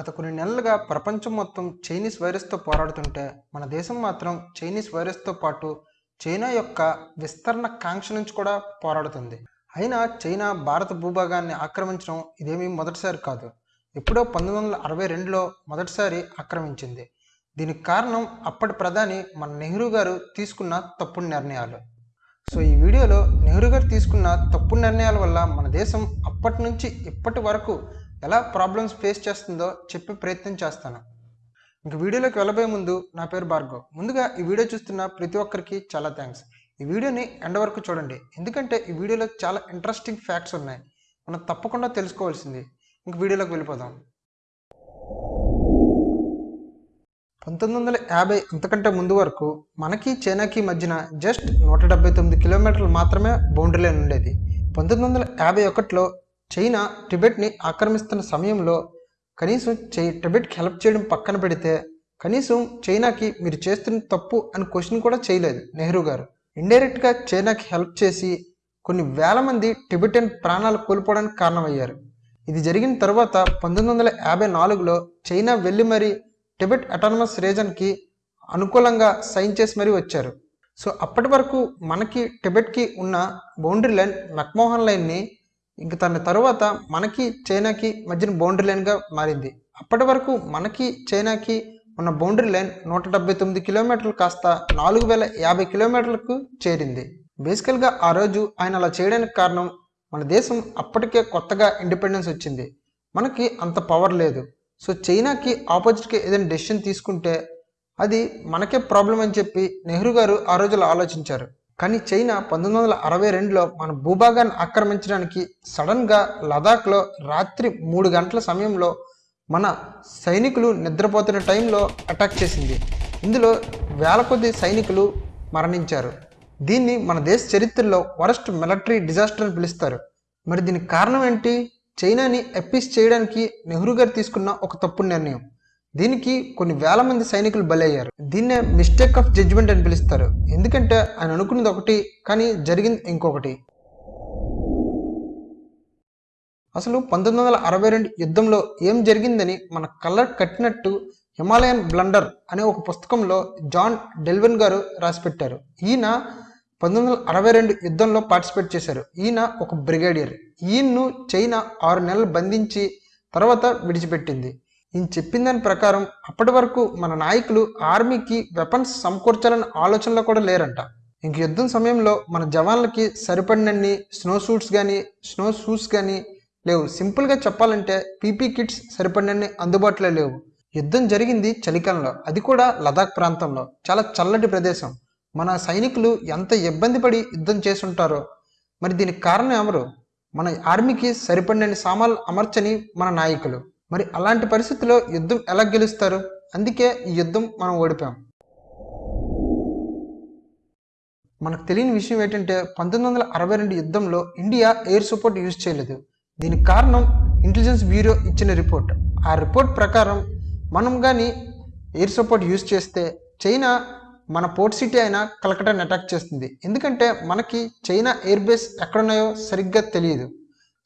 గత కొన్ని నెలలుగా ప్రపంచం మొత్తం చైనీస్ వైరస్తో పోరాడుతుంటే మన దేశం మాత్రం చైనీస్ వైరస్తో పాటు చైనా యొక్క విస్తరణ కాంక్ష నుంచి కూడా పోరాడుతుంది. అయినా చైనా భారత భూభాగాన్ని ఆక్రమించడం ఇదేమీ మొదటిసారి కాదు. ఎప్పుడో పంతొమ్మిది వందల అరవై రెండులో మొదటిసారి ఆక్రమించింది. దీనికి కారణం అప్పటి ప్రధాని మన నెహ్రూ గారు తీసుకున్న తప్పుడు నిర్ణయాలు. సో ఈ వీడియోలో నెహ్రూ గారు తీసుకున్న తప్పు నిర్ణయాల వల్ల మన దేశం అప్పటి నుంచి ఇప్పటి వరకు ఎలా ప్రాబ్లమ్స్ ఫేస్ చేస్తుందో చెప్పే ప్రయత్నం చేస్తాను. ఇంక వీడియోలోకి వెళ్ళబోయే ముందు నా పేరు భార్గవ్. ముందుగా ఈ వీడియో చూస్తున్న ప్రతి ఒక్కరికి చాలా థ్యాంక్స్ ఈ వీడియోని ఎండ వరకు చూడండి. ఎందుకంటే ఈ వీడియోలో చాలా ఇంట్రెస్టింగ్ ఫ్యాక్ట్స్ ఉన్నాయి. మనం తప్పకుండా తెలుసుకోవాల్సింది. ఇంక వీడియోలోకి వెళ్ళిపోదాం. పంతొమ్మిది వందల యాభై అంతకంటే ముందు వరకు మనకి చైనాకి మధ్యన జస్ట్ నూట డెబ్బై తొమ్మిది కిలోమీటర్లు మాత్రమే బౌండరీ లైన్ ఉండేది. పంతొమ్మిది వందల యాభై ఒకటిలో చైనా టిబెట్ని ఆక్రమిస్తున్న సమయంలో కనీసం చై టిబెట్కి హెల్ప్ చేయడం పక్కన పెడితే కనీసం చైనాకి మీరు చేస్తున్న తప్పు అని క్వశ్చన్ కూడా చేయలేదు నెహ్రూ గారు. ఇండైరెక్ట్గా చైనాకి హెల్ప్ చేసి కొన్ని వేల మంది టిబెటన్ ప్రాణాలు కోల్పోవడానికి కారణమయ్యారు. ఇది జరిగిన తర్వాత పంతొమ్మిది వందల యాభై నాలుగులో చైనా వెళ్ళి మరీ టిబెట్ అటానమస్ రీజన్కి అనుకూలంగా సైన్ చేసి మరీ వచ్చారు. సో అప్పటి వరకు మనకి టిబెట్కి ఉన్న బౌండరీ లైన్ మెక్మోహన్ లైన్ని ఇంక తన తరువాత మనకి చైనాకి మధ్యన బౌండరీ లైన్గా మారింది. అప్పటి వరకు మనకి చైనాకి ఉన్న బౌండరీ లైన్ నూట డెబ్బై తొమ్మిది కిలోమీటర్లు కాస్త నాలుగు వేల యాభై కిలోమీటర్లకు చేరింది. బేసికల్గా ఆ రోజు ఆయన అలా చేయడానికి కారణం మన దేశం అప్పటికే కొత్తగా ఇండిపెండెన్స్ వచ్చింది. మనకి అంత పవర్ లేదు. సో చైనాకి ఆపోజిట్గా ఏదైనా డెసిషన్ తీసుకుంటే అది మనకే ప్రాబ్లం అని చెప్పి నెహ్రూ గారు ఆ రోజులో ఆలోచించారు. కానీ చైనా పంతొమ్మిది వందల అరవై రెండులో మన భూభాగాన్ని ఆక్రమించడానికి సడన్గా లదాఖ్లో రాత్రి మూడు గంటల సమయంలో మన సైనికులు నిద్రపోతున్న టైంలో అటాక్ చేసింది. ఇందులో వేల కొద్ది సైనికులు మరణించారు. దీన్ని మన దేశ చరిత్రలో వరస్ట్ మిలిటరీ డిజాస్టర్ అని పిలుస్తారు. మరి దీనికి కారణం ఏంటి? చైనాని అప్పీస్ చేయడానికి నెహ్రూ గారు తీసుకున్న ఒక తప్పు నిర్ణయం. దీనికి కొన్ని వేల మంది సైనికులు బలయ్యారు. దీన్నే మిస్టేక్ ఆఫ్ జడ్జిమెంట్ అని పిలుస్తారు. ఎందుకంటే ఆయన అనుకున్నది ఒకటి కానీ జరిగింది ఇంకొకటి. అసలు పంతొమ్మిది వందల అరవై రెండు యుద్ధంలో ఏం జరిగిందని మన కలర్ కట్టినట్టు హిమాలయన్ బ్లండర్ అనే ఒక పుస్తకంలో జాన్ డెల్విన్ గారు రాసిపెట్టారు. ఈయన పంతొమ్మిది వందల అరవై రెండు యుద్ధంలో పార్టిసిపేట్ చేశారు. ఈయన ఒక బ్రిగేడియర్. ఈయన్ను చైనా ఆరు నెలలు బంధించి తర్వాత విడిచిపెట్టింది. ఈయన చెప్పిన దాని ప్రకారం అప్పటి వరకు మన నాయకులు ఆర్మీకి వెపన్స్ సమకూర్చాలని ఆలోచనలో కూడా లేరంట. ఇంక యుద్ధం సమయంలో మన జవాన్లకి సరిపడినన్ని స్నో సూట్స్ కానీ స్నో షూస్ కానీ లేవు. సింపుల్గా చెప్పాలంటే పీపీ కిట్స్ సరిపడినన్ని అందుబాటులో లేవు. యుద్ధం జరిగింది చలికాలంలో. అది కూడా లదాఖ్ ప్రాంతంలో. చాలా చల్లటి ప్రదేశం. మన సైనికులు ఎంత ఇబ్బంది పడి యుద్ధం చేసుంటారో మరి దీనికి కారణం ఎవరు? మన ఆర్మీకి సరిపడినన్ని సామాన్లు అమర్చని మన నాయకులు. మరి అలాంటి పరిస్థితుల్లో యుద్ధం ఎలా గెలుస్తారు? అందుకే ఈ యుద్ధం మనం ఓడిపోయాం. మనకు తెలియని విషయం ఏంటంటే పంతొమ్మిది వందల అరవై రెండు యుద్ధంలో ఇండియా ఎయిర్ సపోర్ట్ యూజ్ చేయలేదు. దీనికి కారణం ఇంటెలిజెన్స్ బ్యూరో ఇచ్చిన రిపోర్ట్. ఆ రిపోర్ట్ ప్రకారం మనం కానీ ఎయిర్ సపోర్ట్ యూజ్ చేస్తే చైనా మన పోర్ట్ సిటీ అయిన కలకటాని అటాక్ చేస్తుంది. ఎందుకంటే మనకి చైనా ఎయిర్ బేస్ ఎక్కడున్నాయో సరిగ్గా తెలియదు.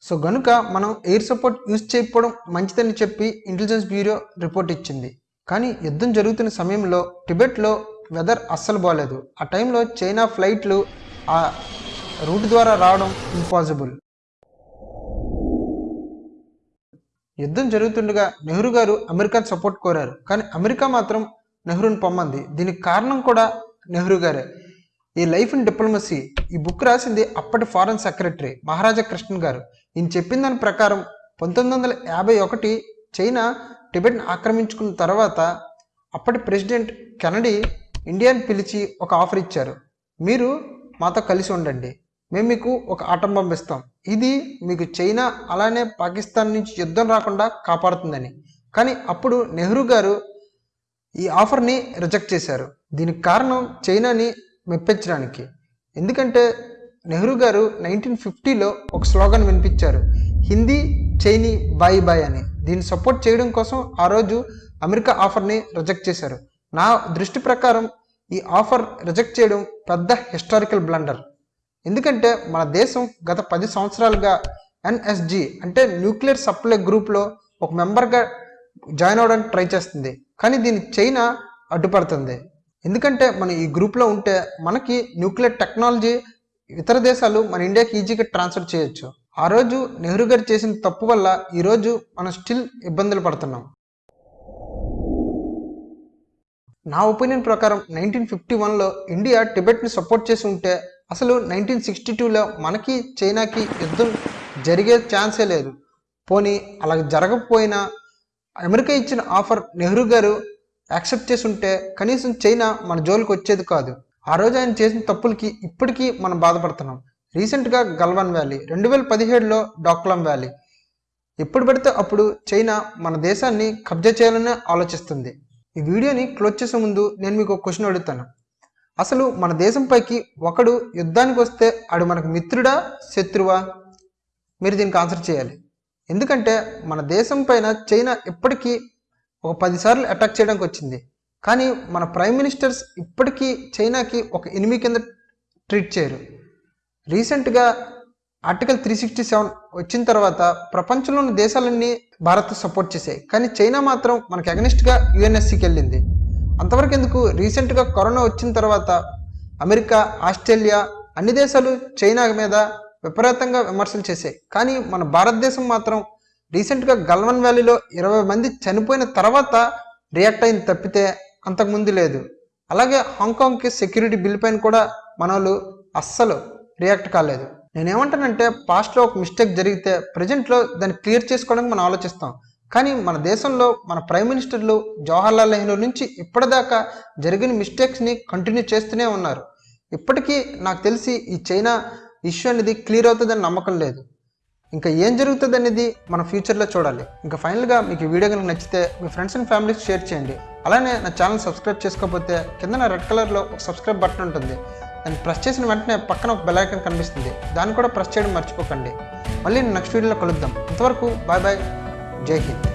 సో గనుక మనం ఎయిర్ సపోర్ట్ యూజ్ చేయకపోవడం మంచిదని చెప్పి ఇంటెలిజెన్స్ బ్యూరో రిపోర్ట్ ఇచ్చింది. కానీ యుద్ధం జరుగుతున్న సమయంలో టిబెట్లో వెదర్ అస్సలు బాగాలేదు ఆ టైంలో చైనా ఫ్లైట్లు ఆ రూట్ ద్వారా రావడం ఇంపాసిబుల్ యుద్ధం జరుగుతుండగా నెహ్రూ గారు అమెరికాను సపోర్ట్ కోరారు. కానీ అమెరికా మాత్రం నెహ్రూని పొమ్మంది. దీనికి కారణం కూడా నెహ్రూ గారే. ఈ లైఫ్ ఇన్ డిప్లొమసీ ఈ బుక్ రాసింది అప్పటి ఫారెన్ సెక్రటరీ మహారాజా కృష్ణన్ గారు. ఈయన చెప్పిన దాని ప్రకారం పంతొమ్మిది వందల యాభై ఒకటి చైనా టిబెట్ని ఆక్రమించుకున్న తర్వాత అప్పటి ప్రెసిడెంట్ కెనడీ ఇండియాని పిలిచి ఒక ఆఫర్ ఇచ్చారు. మీరు మాతో కలిసి ఉండండి. మేము మీకు ఒక ఆటం పంపిస్తాం. ఇది మీకు చైనా అలానే పాకిస్తాన్ నుంచి యుద్ధం రాకుండా కాపాడుతుందని. కానీ అప్పుడు నెహ్రూ గారు ఈ ఆఫర్ని రిజెక్ట్ చేశారు. దీనికి కారణం చైనాని మెప్పించడానికి. ఎందుకంటే నెహ్రూ గారు నైన్టీన్ ఫిఫ్టీలో ఒక స్లోగన్ వినిపించారు. హిందీ చైనీ బాయ్ బాయ్ అని. దీన్ని సపోర్ట్ చేయడం కోసం ఆ రోజు అమెరికా ఆఫర్ని రిజెక్ట్ చేశారు. నా దృష్టి ప్రకారం ఈ ఆఫర్ రిజెక్ట్ చేయడం పెద్ద హిస్టారికల్ బ్లండర్. ఎందుకంటే మన దేశం గత పది సంవత్సరాలుగా ఎన్ఎస్జి అంటే న్యూక్లియర్ సప్లై గ్రూప్లో ఒక మెంబర్గా జాయిన్ అవ్వడానికి ట్రై చేస్తుంది. కానీ దీన్ని చైనా అడ్డుపడుతుంది. ఎందుకంటే మనం ఈ గ్రూప్లో ఉంటే మనకి న్యూక్లియర్ టెక్నాలజీ ఇతర దేశాలు మన ఇండియాకి ఈజీగా ట్రాన్స్ఫర్ చేయొచ్చు. ఆ రోజు నెహ్రూ గారు చేసిన తప్పు వల్ల ఈరోజు మనం స్టిల్ ఇబ్బందులు పడుతున్నాం. నా ఒపీనియన్ ప్రకారం నైన్టీన్ ఫిఫ్టీ వన్లో ఇండియా టిబెట్ని సపోర్ట్ చేసి ఉంటే అసలు నైన్టీన్ సిక్స్టీ టూలో మనకి చైనాకి యుద్ధం జరిగే ఛాన్సే లేదు. పోనీ అలా జరగకపోయినా అమెరికా ఇచ్చిన ఆఫర్ నెహ్రూ గారు యాక్సెప్ట్ చేసి ఉంటే కనీసం చైనా మన జోలికి వచ్చేది కాదు. ఆ రోజు ఆయన చేసిన తప్పులకి ఇప్పటికీ మనం బాధపడుతున్నాం. రీసెంట్గా గల్వాన్ వ్యాలీ రెండు వేల పదిహేడులో డాక్లాం వ్యాలీ. ఎప్పుడు పడితే అప్పుడు చైనా మన దేశాన్ని కబ్జా చేయాలనే ఆలోచిస్తుంది. ఈ వీడియోని క్లోజ్ చేసే ముందు నేను మీకు ఒక క్వశ్చన్ అడుగుతాను. అసలు మన దేశంపైకి ఒకడు యుద్ధానికి వస్తే ఆడు మనకు మిత్రుడా శత్రువా? మీరు దీనికి ఆన్సర్ చేయాలి. ఎందుకంటే మన దేశం పైన చైనా ఇప్పటికీ ఒక పదిసార్లు అటాక్ చేయడానికి వచ్చింది. కానీ మన ప్రైమ్ మినిస్టర్స్ ఇప్పటికీ చైనాకి ఒక ఎనిమి కింద ట్రీట్ చేయరు. రీసెంట్గా ఆర్టికల్ త్రీ సిక్స్టీ సెవెన్ వచ్చిన తర్వాత ప్రపంచంలోని దేశాలన్నీ భారత్ సపోర్ట్ చేశాయి. కానీ చైనా మాత్రం మనకి అగనిస్ట్గా యుఎన్ఎస్సికి వెళ్ళింది. అంతవరకు ఎందుకు? రీసెంట్గా కరోనా వచ్చిన తర్వాత అమెరికా ఆస్ట్రేలియా అన్ని దేశాలు చైనా మీద విపరీతంగా విమర్శలు చేశాయి. కానీ మన భారతదేశం మాత్రం రీసెంట్గా గల్వన్ వ్యాలీలో ఇరవై మంది చనిపోయిన తర్వాత రియాక్ట్ అయింది తప్పితే అంతకుముందు లేదు. అలాగే హాంకాంగ్కి సెక్యూరిటీ బిల్ పైన కూడా మన వాళ్ళు అస్సలు రియాక్ట్ కాలేదు. నేనేమంటానంటే పాస్ట్లో ఒక మిస్టేక్ జరిగితే ప్రజెంట్లో దాన్ని క్లియర్ చేసుకోవడానికి మనం ఆలోచిస్తాం. కానీ మన దేశంలో మన ప్రైమ్ మినిస్టర్లు జవహర్లాల్ నెహ్రూ నుంచి ఇప్పటిదాకా జరిగిన మిస్టేక్స్ని కంటిన్యూ చేస్తూనే ఉన్నారు. ఇప్పటికీ నాకు తెలిసి ఈ చైనా ఇష్యూ అనేది క్లియర్ అవుతుందని నమ్మకం లేదు. ఇంకా ఏం జరుగుతుంది అనేది మనం ఫ్యూచర్లో చూడాలి. ఇంకా ఫైనల్గా మీకు వీడియో కనుక నచ్చితే మీ ఫ్రెండ్స్ అండ్ ఫ్యామిలీకి షేర్ చేయండి. అలానే నా ఛానల్ సబ్స్క్రైబ్ చేసుకోకపోతే కింద రెడ్ కలర్లో ఒక సబ్స్క్రైబ్ బటన్ ఉంటుంది. దాన్ని ప్రెస్ చేసిన వెంటనే పక్కన ఒక బెలైకన్ కనిపిస్తుంది. దాన్ని కూడా ప్రెస్ చేయడం మర్చిపోకండి. మళ్ళీ నెక్స్ట్ వీడియోలో కలుద్దాం. ఇంతవరకు బాయ్ బాయ్. జై హింద్.